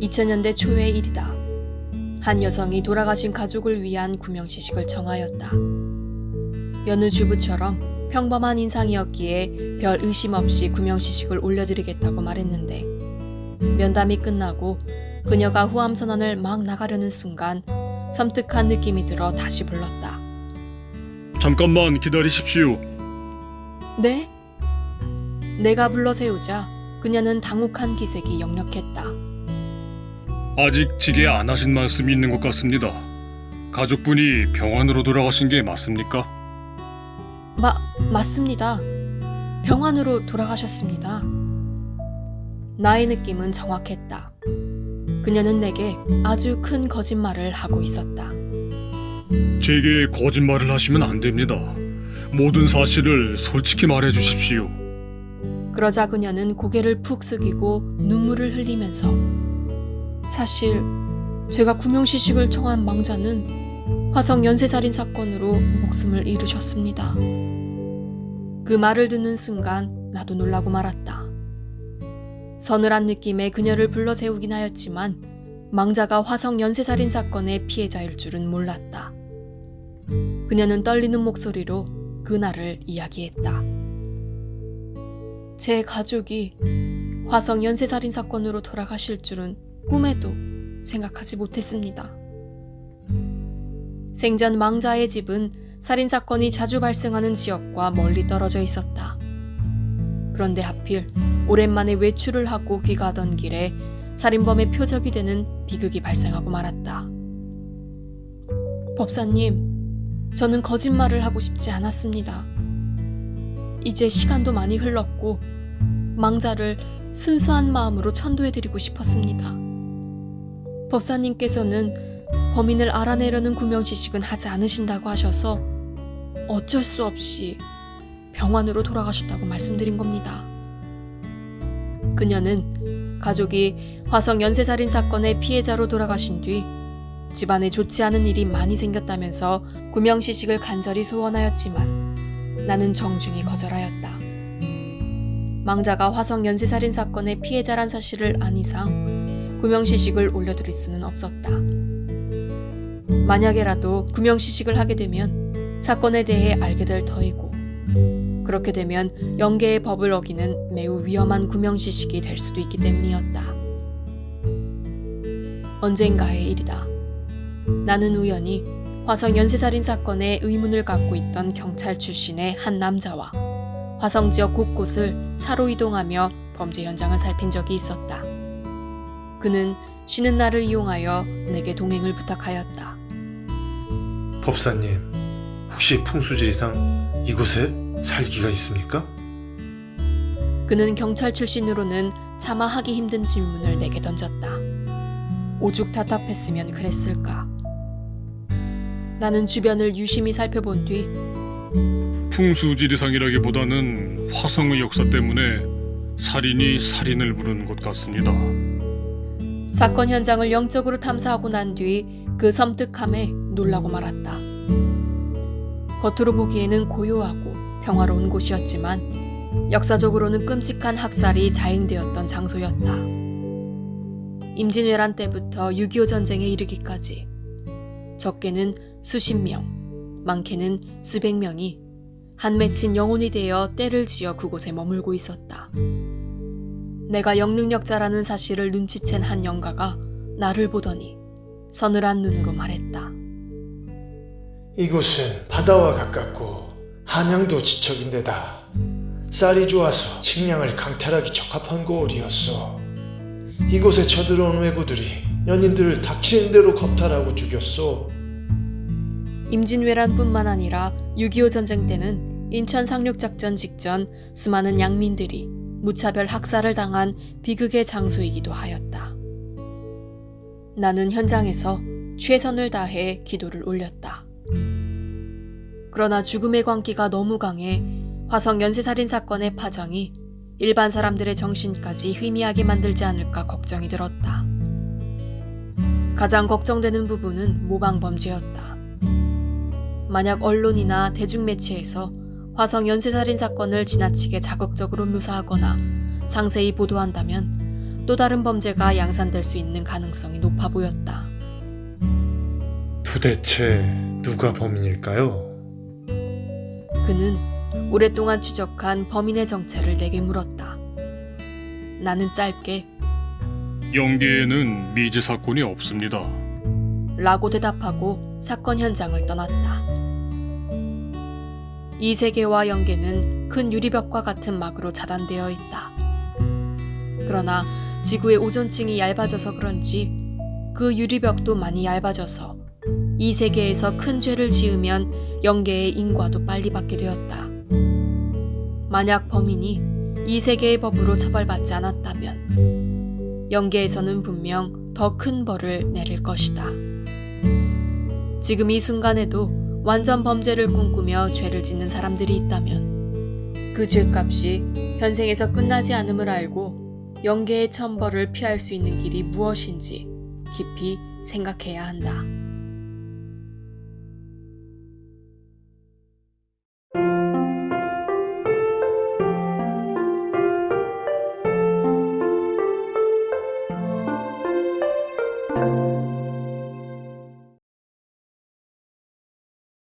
2000년대 초의 일이다. 한 여성이 돌아가신 가족을 위한 구명시식을 정하였다. 여느 주부처럼 평범한 인상이었기에 별 의심 없이 구명시식을 올려드리겠다고 말했는데 면담이 끝나고 그녀가 후암 선언을 막 나가려는 순간 섬뜩한 느낌이 들어 다시 불렀다. 잠깐만 기다리십시오. 네? 내가 불러 세우자 그녀는 당혹한 기색이 역력했다. 아직 지게 안 하신 말씀이 있는 것 같습니다. 가족분이 병원으로 돌아가신 게 맞습니까? 마, 맞습니다. 병원으로 돌아가셨습니다. 나의 느낌은 정확했다. 그녀는 내게 아주 큰 거짓말을 하고 있었다. 제게 거짓말을 하시면 안 됩니다. 모든 사실을 솔직히 말해 주십시오. 그러자 그녀는 고개를 푹 숙이고 눈물을 흘리면서 사실 제가 구명시식을 청한 망자는 화성 연쇄살인 사건으로 목숨을 잃으셨습니다. 그 말을 듣는 순간 나도 놀라고 말았다. 서늘한 느낌의 그녀를 불러 세우긴 하였지만 망자가 화성 연쇄살인 사건의 피해자일 줄은 몰랐다. 그녀는 떨리는 목소리로 그날을 이야기했다. 제 가족이 화성 연쇄살인 사건으로 돌아가실 줄은 꿈에도 생각하지 못했습니다. 생전 망자의 집은 살인 사건이 자주 발생하는 지역과 멀리 떨어져 있었다. 그런데 하필 오랜만에 외출을 하고 귀가하던 길에 살인범의 표적이 되는 비극이 발생하고 말았다. 법사님, 저는 거짓말을 하고 싶지 않았습니다. 이제 시간도 많이 흘렀고 망자를 순수한 마음으로 천도해드리고 싶었습니다. 법사님께서는 범인을 알아내려는 구명시식은 하지 않으신다고 하셔서 어쩔 수 없이 병원으로 돌아가셨다고 말씀드린 겁니다. 그녀는 가족이 화성 연쇄살인 사건의 피해자로 돌아가신 뒤 집안에 좋지 않은 일이 많이 생겼다면서 구명시식을 간절히 소원하였지만 나는 정중히 거절하였다. 망자가 화성 연쇄살인 사건의 피해자란 사실을 안 이상 구명시식을 올려드릴 수는 없었다. 만약에라도 구명시식을 하게 되면 사건에 대해 알게 될 터이고 그렇게 되면 영계의 법을 어기는 매우 위험한 구명시식이 될 수도 있기 때문이었다. 언젠가의 일이다. 나는 우연히 화성 연쇄살인 사건의 의문을 갖고 있던 경찰 출신의 한 남자와 화성 지역 곳곳을 차로 이동하며 범죄 현장을 살핀 적이 있었다. 그는 쉬는 날을 이용하여 내게 동행을 부탁하였다. 법사님, 혹시 풍수지리상 이곳에 살기가 있습니까? 그는 경찰 출신으로는 차마 하기 힘든 질문을 내게 던졌다. 오죽 답답했으면 그랬을까. 나는 주변을 유심히 살펴본 뒤 풍수지리상이라기보다는 화성의 역사 때문에 살인이 살인을 부르는 것 같습니다. 사건 현장을 영적으로 탐사하고 난 뒤 그 섬뜩함에 놀라고 말았다. 겉으로 보기에는 고요하고 평화로운 곳이었지만 역사적으로는 끔찍한 학살이 자행되었던 장소였다. 임진왜란 때부터 6.25 전쟁에 이르기까지 적게는 수십 명, 많게는 수백 명이 한 맺힌 영혼이 되어 때를 지어 그곳에 머물고 있었다. 내가 영능력자라는 사실을 눈치챈 한 영가가 나를 보더니 서늘한 눈으로 말했다. 이곳은 바다와 가깝고 한양도 지척인 데다 쌀이 좋아서 식량을 강탈하기 적합한 고을이었어. 이곳에 쳐들어온 왜구들이 연인들을 닥치는 대로 겁탈하고 죽였어. 임진왜란뿐만 아니라 6.25 전쟁 때는 인천 상륙작전 직전 수많은 양민들이 무차별 학살을 당한 비극의 장소이기도 하였다. 나는 현장에서 최선을 다해 기도를 올렸다. 그러나 죽음의 광기가 너무 강해 화성 연쇄살인 사건의 파장이 일반 사람들의 정신까지 희미하게 만들지 않을까 걱정이 들었다. 가장 걱정되는 부분은 모방범죄였다. 만약 언론이나 대중매체에서 화성 연쇄살인 사건을 지나치게 자극적으로 묘사하거나 상세히 보도한다면 또 다른 범죄가 양산될 수 있는 가능성이 높아 보였다. 도대체 누가 범인일까요? 그는 오랫동안 추적한 범인의 정체를 내게 물었다. 나는 짧게 영계에는 미제 사건이 없습니다. 라고 대답하고 사건 현장을 떠났다. 이 세계와 연계는 큰 유리벽과 같은 막으로 차단되어 있다. 그러나 지구의 오존층이 얇아져서 그런지 그 유리벽도 많이 얇아져서 이 세계에서 큰 죄를 지으면 연계의 인과도 빨리 받게 되었다. 만약 범인이 이 세계의 법으로 처벌받지 않았다면 연계에서는 분명 더 큰 벌을 내릴 것이다. 지금 이 순간에도 완전 범죄를 꿈꾸며 죄를 짓는 사람들이 있다면 그 죄값이 현생에서 끝나지 않음을 알고 영계의 천벌을 피할 수 있는 길이 무엇인지 깊이 생각해야 한다.